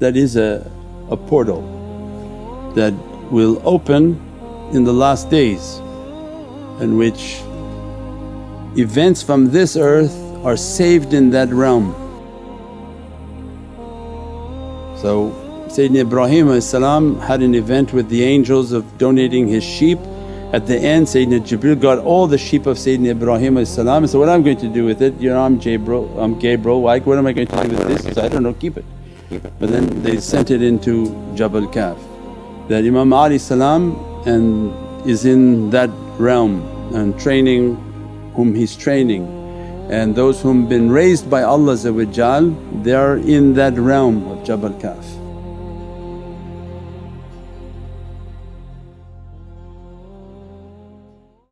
That is a, a portal that will open in the last days in which events from this earth are saved in that realm. So Sayyidina Ibrahim had an event with the angels of donating his sheep. At the end Sayyidina Jibreel got all the sheep of Sayyidina Ibrahim and said, what am I going to do with it? You know I'm Gabriel, I'm Gabriel, like what am I going to do with this? I don't know, keep it. But then they sent it into Jabal Kaf that Imam Ali salam and is in that realm and training whom he's training and those whom been raised by Allah they are in that realm of Jabal Kaf.